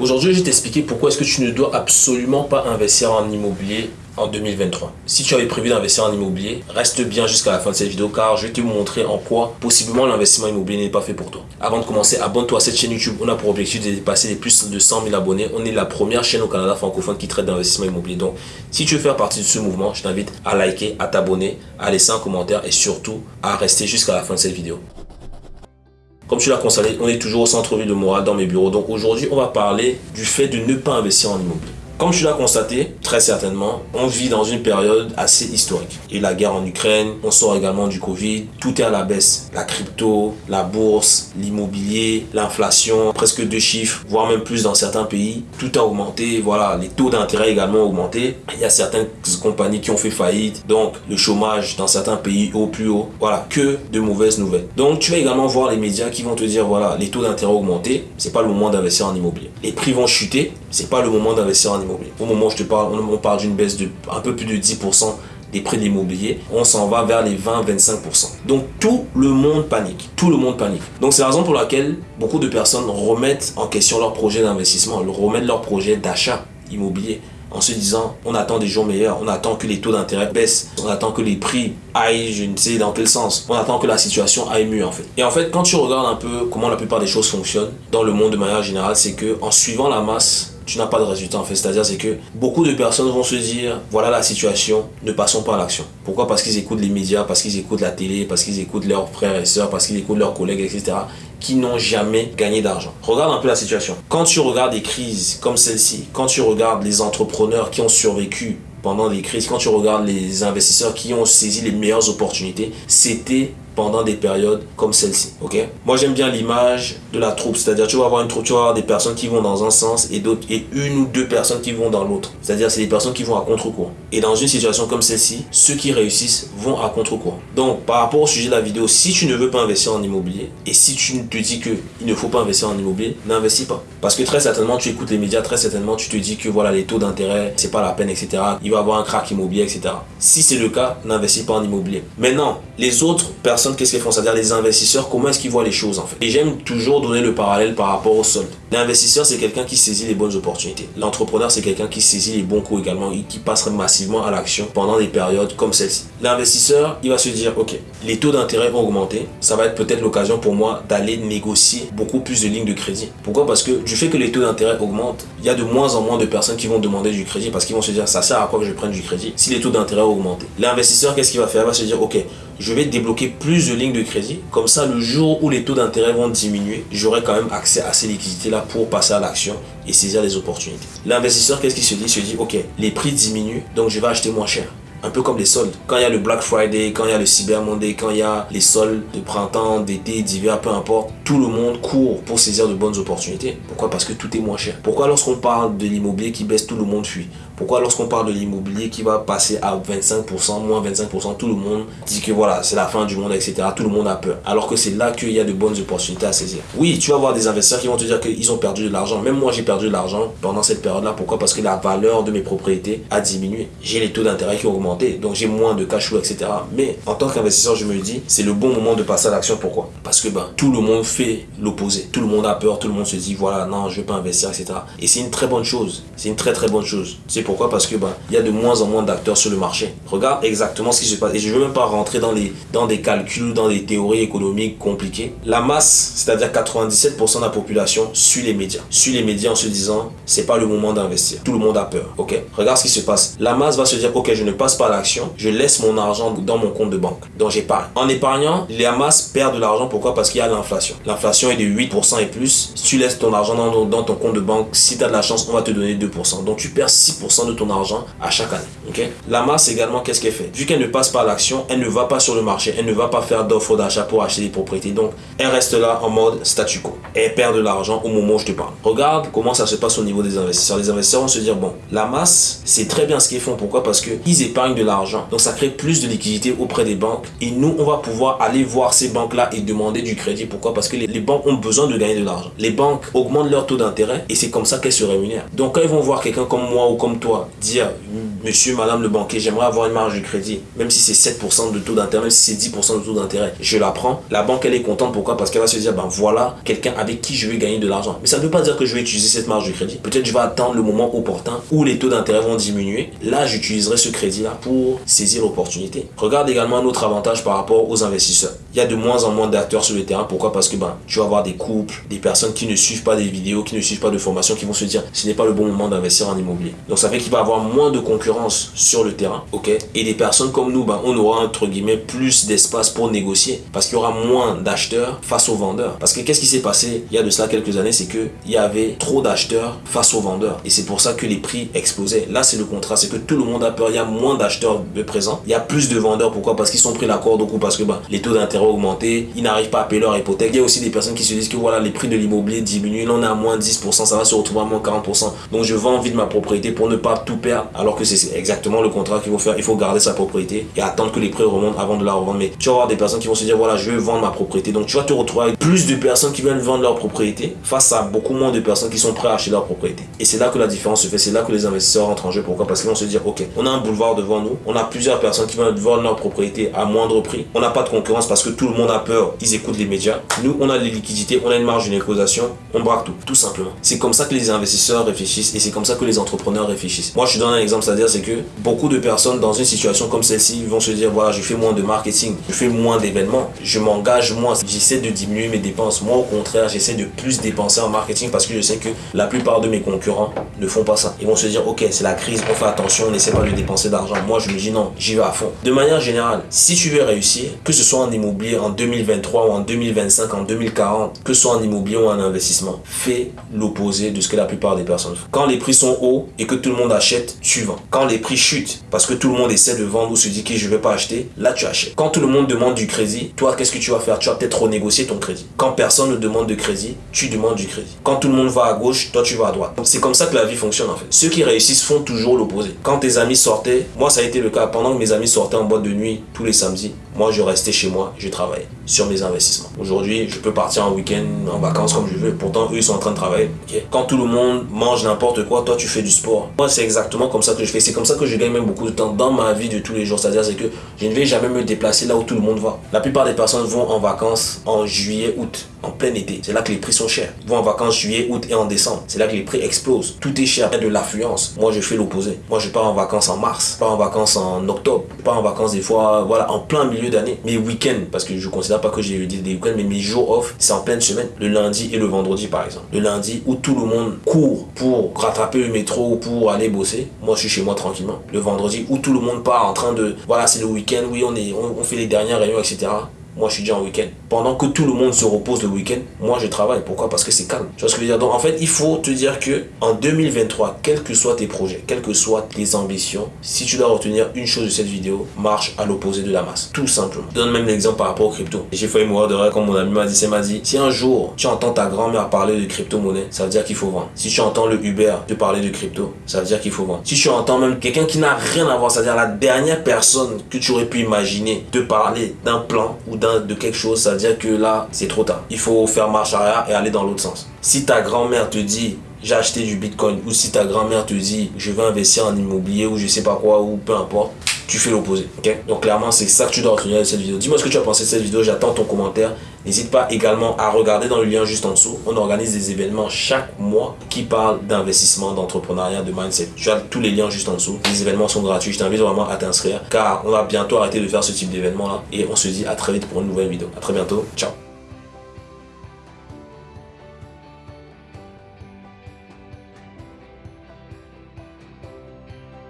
Aujourd'hui, je vais t'expliquer pourquoi est-ce que tu ne dois absolument pas investir en immobilier en 2023. Si tu avais prévu d'investir en immobilier, reste bien jusqu'à la fin de cette vidéo car je vais te montrer en quoi possiblement l'investissement immobilier n'est pas fait pour toi. Avant de commencer, abonne-toi à cette chaîne YouTube. On a pour objectif de dépasser les plus de 100 000 abonnés. On est la première chaîne au Canada francophone qui traite d'investissement immobilier. Donc, si tu veux faire partie de ce mouvement, je t'invite à liker, à t'abonner, à laisser un commentaire et surtout à rester jusqu'à la fin de cette vidéo. Comme tu l'as constaté, on est toujours au centre-ville de Montréal dans mes bureaux. Donc aujourd'hui, on va parler du fait de ne pas investir en immobilier. Comme tu l'as constaté, très certainement, on vit dans une période assez historique. Et la guerre en Ukraine, on sort également du Covid, tout est à la baisse. La crypto, la bourse, l'immobilier, l'inflation, presque deux chiffres, voire même plus dans certains pays. Tout a augmenté, voilà, les taux d'intérêt également ont augmenté. Il y a certaines compagnies qui ont fait faillite, donc le chômage dans certains pays au plus haut. Voilà, que de mauvaises nouvelles. Donc tu vas également voir les médias qui vont te dire, voilà, les taux d'intérêt ont augmenté, c'est pas le moment d'investir en immobilier. Les prix vont chuter, c'est pas le moment d'investir en immobilier. Au moment où je te parle, on parle d'une baisse de un peu plus de 10% des prix de l'immobilier, on s'en va vers les 20-25%. Donc tout le monde panique, tout le monde panique. Donc c'est la raison pour laquelle beaucoup de personnes remettent en question leur projet d'investissement, remettent leur projet d'achat immobilier en se disant on attend des jours meilleurs, on attend que les taux d'intérêt baissent, on attend que les prix aillent je ne sais dans quel sens, on attend que la situation aille mieux en fait. Et en fait quand tu regardes un peu comment la plupart des choses fonctionnent dans le monde de manière générale, c'est que en suivant la masse tu n'as pas de résultat en fait. C'est-à-dire c'est que beaucoup de personnes vont se dire voilà la situation, ne passons pas à l'action. Pourquoi? Parce qu'ils écoutent les médias, parce qu'ils écoutent la télé, parce qu'ils écoutent leurs frères et sœurs, parce qu'ils écoutent leurs collègues, etc. qui n'ont jamais gagné d'argent. Regarde un peu la situation. Quand tu regardes des crises comme celle-ci, quand tu regardes les entrepreneurs qui ont survécu pendant des crises, quand tu regardes les investisseurs qui ont saisi les meilleures opportunités, c'était pendant des périodes comme celle-ci, ok? Moi, j'aime bien l'image de la troupe, c'est-à-dire tu vas avoir une troupe, tu vas avoir des personnes qui vont dans un sens et d'autres et une ou deux personnes qui vont dans l'autre. C'est-à-dire c'est des personnes qui vont à contre-courant. Et dans une situation comme celle-ci, ceux qui réussissent vont à contre-courant. Donc, par rapport au sujet de la vidéo, si tu ne veux pas investir en immobilier et si tu te dis que il ne faut pas investir en immobilier, n'investis pas. Parce que très certainement, tu écoutes les médias, très certainement, tu te dis que voilà, les taux d'intérêt, c'est pas la peine, etc. Il va y avoir un crack immobilier, etc. Si c'est le cas, n'investis pas en immobilier. Maintenant, les autres personnes qu'est-ce qu'ils font? C'est-à-dire les investisseurs, comment est-ce qu'ils voient les choses en fait? Et j'aime toujours donner le parallèle par rapport au solde. L'investisseur, c'est quelqu'un qui saisit les bonnes opportunités. L'entrepreneur, c'est quelqu'un qui saisit les bons coups également et qui passerait massivement à l'action pendant des périodes comme celle-ci. L'investisseur, il va se dire, ok, les taux d'intérêt vont augmenter. Ça va être peut-être l'occasion pour moi d'aller négocier beaucoup plus de lignes de crédit. Pourquoi? Parce que du fait que les taux d'intérêt augmentent, il y a de moins en moins de personnes qui vont demander du crédit parce qu'ils vont se dire, ça sert à quoi que je prenne du crédit si les taux d'intérêt augmentent. L'investisseur, qu'est-ce qu'il va faire? Il va se dire, ok, je vais débloquer plus de lignes de crédit. Comme ça, le jour où les taux d'intérêt vont diminuer, j'aurai quand même accès à ces liquidités-là pour passer à l'action et saisir les opportunités. L'investisseur, qu'est-ce qu'il se dit? Il se dit, ok, les prix diminuent, donc je vais acheter moins cher un peu comme les soldes. Quand il y a le Black Friday, quand il y a le Cyber Monday, quand il y a les soldes de printemps, d'été, d'hiver, peu importe, tout le monde court pour saisir de bonnes opportunités. Pourquoi? Parce que tout est moins cher. Pourquoi lorsqu'on parle de l'immobilier qui baisse, tout le monde fuit? Pourquoi lorsqu'on parle de l'immobilier qui va passer à 25%, moins 25%, tout le monde dit que voilà, c'est la fin du monde, etc. Tout le monde a peur. Alors que c'est là qu'il y a de bonnes opportunités à saisir. Oui, tu vas voir des investisseurs qui vont te dire qu'ils ont perdu de l'argent. Même moi, j'ai perdu de l'argent pendant cette période-là. Pourquoi? Parce que la valeur de mes propriétés a diminué. J'ai les taux d'intérêt qui ont augmenté, donc j'ai moins de cash flow, etc. Mais en tant qu'investisseur, je me dis, c'est le bon moment de passer à l'action. Pourquoi? Parce que ben, tout le monde fait l'opposé. Tout le monde a peur, tout le monde se dit, voilà, non, je ne vais pas investir, etc. Et c'est une très bonne chose. C'est une très très bonne chose. C'est pourquoi? Parce que bah, il y a de moins en moins d'acteurs sur le marché. Regarde exactement ce qui se passe. Et je ne veux même pas rentrer dans, les, dans des calculs, dans des théories économiques compliquées. La masse, c'est-à-dire 97% de la population, suit les médias. Suit les médias en se disant, c'est pas le moment d'investir. Tout le monde a peur. Ok? Regarde ce qui se passe. La masse va se dire, ok, je ne passe pas à l'action. Je laisse mon argent dans mon compte de banque. Donc j'épargne. En épargnant, la masse perd de l'argent. Pourquoi? Parce qu'il y a l'inflation. L'inflation est de 8% et plus. Si tu laisses ton argent dans, dans ton compte de banque, si tu as de la chance, on va te donner 2%. Donc tu perds 6% de ton argent à chaque année. ok? La masse également, qu'est-ce qu'elle fait? Vu qu'elle ne passe pas à l'action, elle ne va pas sur le marché, elle ne va pas faire d'offres d'achat pour acheter des propriétés. Donc, elle reste là en mode statu quo. Elle perd de l'argent au moment où je te parle. Regarde comment ça se passe au niveau des investisseurs. Les investisseurs vont se dire, bon, la masse, c'est très bien ce qu'ils font. Pourquoi? Parce qu'ils épargnent de l'argent. Donc, ça crée plus de liquidités auprès des banques. Et nous, on va pouvoir aller voir ces banques-là et demander du crédit. Pourquoi? Parce que les, les banques ont besoin de gagner de l'argent. Les banques augmentent leur taux d'intérêt et c'est comme ça qu'elles se rémunèrent. Donc, quand ils vont voir quelqu'un comme moi ou comme toi dire monsieur, madame le banquier, j'aimerais avoir une marge de crédit, même si c'est 7% de taux d'intérêt, même si c'est 10% de taux d'intérêt, je la prends. La banque, elle est contente. Pourquoi? Parce qu'elle va se dire, ben voilà, quelqu'un avec qui je vais gagner de l'argent. Mais ça ne veut pas dire que je vais utiliser cette marge de crédit. Peut-être je vais attendre le moment opportun où les taux d'intérêt vont diminuer. Là, j'utiliserai ce crédit-là pour saisir l'opportunité. Regarde également un autre avantage par rapport aux investisseurs. Il y a de moins en moins d'acteurs sur le terrain. Pourquoi? Parce que ben, tu vas avoir des couples, des personnes qui ne suivent pas des vidéos, qui ne suivent pas de formation, qui vont se dire, ce n'est pas le bon moment d'investir en immobilier. Donc ça fait qu'il va avoir moins de concurrence sur le terrain, ok? Et des personnes comme nous, ben, on aura entre guillemets plus d'espace pour négocier parce qu'il y aura moins d'acheteurs face aux vendeurs. Parce que qu'est-ce qui s'est passé il y a de cela quelques années, c'est que il y avait trop d'acheteurs face aux vendeurs et c'est pour ça que les prix explosaient. Là, c'est le contrat, c'est que tout le monde a peur. Il y a moins d'acheteurs de présent, il y a plus de vendeurs. Pourquoi? Parce qu'ils sont pris la corde coup, parce que ben, les taux d'intérêt ont augmenté, ils n'arrivent pas à payer leur hypothèque. Il y a aussi des personnes qui se disent que voilà, les prix de l'immobilier diminuent, on est à moins 10%, ça va se retrouver à moins 40%. Donc je vends envie de ma propriété pour ne pas tout perdre, alors que c'est exactement le contrat qu'il faut faire. Il faut garder sa propriété et attendre que les prix remontent avant de la revendre. Mais tu vas avoir des personnes qui vont se dire voilà, je vais vendre ma propriété. Donc tu vas te retrouver avec plus de personnes qui veulent vendre leur propriété face à beaucoup moins de personnes qui sont prêtes à acheter leur propriété. Et c'est là que la différence se fait. C'est là que les investisseurs entrent en jeu. Pourquoi? Parce qu'ils vont se dire ok, on a un boulevard devant nous, on a plusieurs personnes qui veulent vendre leur propriété à moindre prix. On n'a pas de concurrence parce que tout le monde a peur. Ils écoutent les médias. Nous, on a les liquidités, on a une marge de négociation, on braque tout, tout simplement. C'est comme ça que les investisseurs réfléchissent et c'est comme ça que les entrepreneurs réfléchissent. Moi, je donne un exemple, c'est-à-dire c'est que beaucoup de personnes dans une situation comme celle-ci vont se dire voilà, je fais moins de marketing, je fais moins d'événements, je m'engage moins, j'essaie de diminuer mes dépenses. Moi, au contraire, j'essaie de plus dépenser en marketing parce que je sais que la plupart de mes concurrents ne font pas ça. Ils vont se dire, ok, c'est la crise, on fait attention, on n'essaie pas de dépenser d'argent. Moi, je me dis non, j'y vais à fond. De manière générale, si tu veux réussir, que ce soit en immobilier en 2023 ou en 2025, en 2040, que ce soit en immobilier ou en investissement, fais l'opposé de ce que la plupart des personnes font. Quand les prix sont hauts et que tout le monde achète, tu vends. Quand les prix chutent parce que tout le monde essaie de vendre ou se dit que je vais pas acheter, là tu achètes. Quand tout le monde demande du crédit, toi, qu'est-ce que tu vas faire? Tu vas peut-être renégocier ton crédit. Quand personne ne demande de crédit, tu demandes du crédit. Quand tout le monde va à gauche, toi tu vas à droite. C'est comme ça que la vie fonctionne en fait. Ceux qui réussissent font toujours l'opposé. Quand tes amis sortaient, moi ça a été le cas pendant que mes amis sortaient en boîte de nuit tous les samedis, moi je restais chez moi, je travaillais sur mes investissements. Aujourd'hui, je peux partir en week-end, en vacances comme je veux. Pourtant, eux ils sont en train de travailler. Quand tout le monde mange n'importe quoi, toi tu fais du sport. Moi c'est exactement comme ça que je fais. C'est comme ça que je gagne même beaucoup de temps dans ma vie de tous les jours. C'est-à-dire c'est que je ne vais jamais me déplacer là où tout le monde va. La plupart des personnes vont en vacances en juillet, août, en plein été. C'est là que les prix sont chers. Ils vont en vacances juillet, août et en décembre. C'est là que les prix explosent. Tout est cher. Il y a de l'affluence. Moi, je fais l'opposé. Moi, je pars en vacances en mars, je pars en vacances en octobre, je pars en vacances des fois, voilà, en plein milieu d'année. Mes week-ends, parce que je considère pas que j'ai des week-ends, mais mes jours off, c'est en pleine semaine. Le lundi et le vendredi, par exemple. Le lundi où tout le monde court pour rattraper le métro ou pour aller bosser. Moi, je suis chez moi tranquillement. Le vendredi où tout le monde part en train de, voilà, c'est le week-end, oui, on est, on, fait les dernières réunions, etc moi je suis déjà en week-end. Pendant que tout le monde se repose le week-end, moi je travaille. Pourquoi? Parce que c'est calme. Tu vois ce que je veux dire? Donc en fait, il faut te dire que en 2023, quels que soient tes projets, quelles que soient tes ambitions, si tu dois retenir une chose de cette vidéo, marche à l'opposé de la masse. Tout simplement. Je donne même l'exemple par rapport aux crypto. J'ai failli mourir de rêve quand mon ami m'a dit, c'est m'a dit, si un jour tu entends ta grand-mère parler de crypto-monnaie, ça veut dire qu'il faut vendre. Si tu entends le Uber te parler de crypto, ça veut dire qu'il faut vendre. Si tu entends même quelqu'un qui n'a rien à voir, c'est-à-dire la dernière personne que tu aurais pu imaginer te parler d'un plan ou de quelque chose, ça veut dire que là, c'est trop tard. Il faut faire marche arrière et aller dans l'autre sens. Si ta grand-mère te dit j'ai acheté du bitcoin ou si ta grand-mère te dit je vais investir en immobilier ou je sais pas quoi ou peu importe, tu fais l'opposé. ok? Donc clairement, c'est ça que tu dois retenir de cette vidéo. Dis-moi ce que tu as pensé de cette vidéo, j'attends ton commentaire. N'hésite pas également à regarder dans le lien juste en dessous. On organise des événements chaque mois qui parlent d'investissement, d'entrepreneuriat, de mindset. Tu as tous les liens juste en dessous. Les événements sont gratuits. Je t'invite vraiment à t'inscrire car on va bientôt arrêter de faire ce type d'événement là. Et on se dit à très vite pour une nouvelle vidéo. À très bientôt. Ciao.